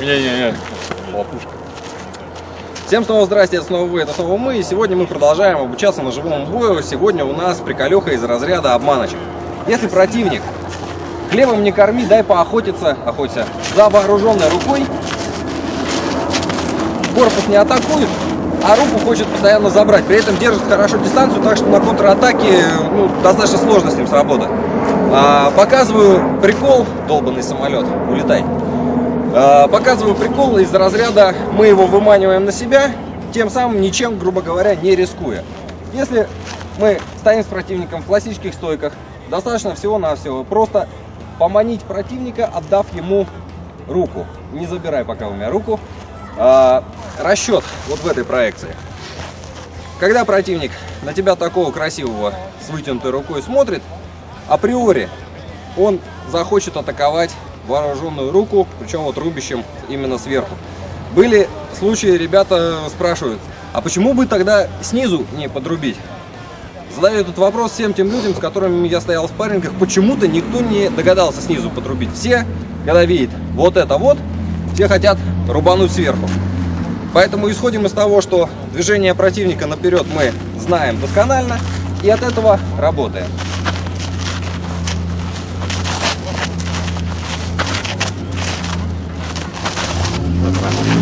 Не-не-не, лопушка. Всем снова здрасте, это снова вы, это снова мы. И сегодня мы продолжаем обучаться на живом бою. Сегодня у нас приколеха из разряда обманочек. Если противник хлебом не корми, дай поохотиться, охотиться за вооруженной рукой. Корпус не атакует, а руку хочет постоянно забрать. При этом держит хорошо дистанцию, так что на контратаке ну, достаточно сложно с ним сработать. А, показываю прикол, долбанный самолет, улетай. А, показываю прикол из разряда мы его выманиваем на себя, тем самым ничем, грубо говоря, не рискуя. Если мы стоим с противником в классических стойках, достаточно всего-навсего просто поманить противника, отдав ему руку. Не забирай пока у меня руку. А, расчет вот в этой проекции. Когда противник на тебя такого красивого с вытянутой рукой смотрит, априори он захочет атаковать вооруженную руку, причем вот рубящим именно сверху. Были случаи, ребята спрашивают, а почему бы тогда снизу не подрубить? Задаю этот вопрос всем тем людям, с которыми я стоял в спаррингах, почему-то никто не догадался снизу подрубить. Все, когда видят вот это вот, все хотят рубануть сверху. Поэтому исходим из того, что движение противника наперед мы знаем досконально и от этого работаем.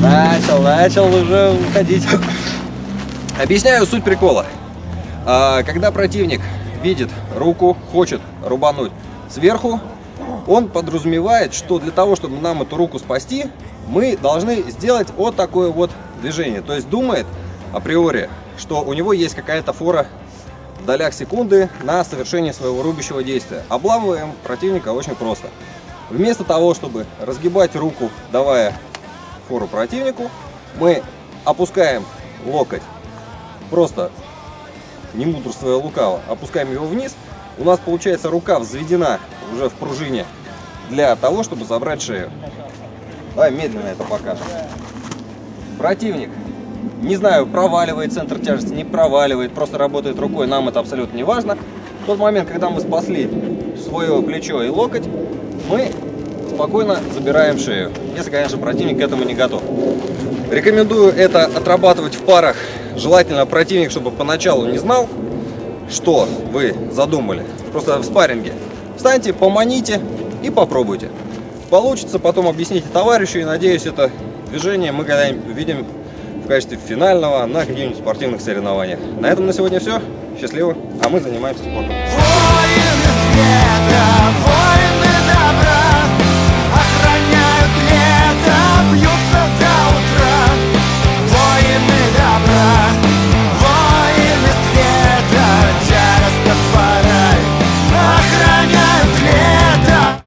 Начал, начал уже уходить. Объясняю суть прикола. А, когда противник видит руку, хочет рубануть сверху, он подразумевает, что для того, чтобы нам эту руку спасти, мы должны сделать вот такое вот движение. То есть думает априори, что у него есть какая-то фора в долях секунды на совершение своего рубящего действия. Обламываем противника очень просто. Вместо того, чтобы разгибать руку, давая фору противнику, мы опускаем локоть, просто не мудрствуя лукаво, опускаем его вниз, у нас получается рука взведена уже в пружине для того, чтобы забрать шею. Давай медленно это покажем. Противник, не знаю, проваливает центр тяжести, не проваливает, просто работает рукой, нам это абсолютно не важно. В тот момент, когда мы спасли свое плечо и локоть, мы спокойно забираем шею, если, конечно, противник к этому не готов. Рекомендую это отрабатывать в парах. Желательно противник, чтобы поначалу не знал, что вы задумали. Просто в спарринге. Встаньте, поманите и попробуйте. Получится, потом объясните товарищу, и надеюсь, это движение мы когда-нибудь увидим в качестве финального на каких-нибудь спортивных соревнованиях. На этом на сегодня все. Счастливо. А мы занимаемся спортом.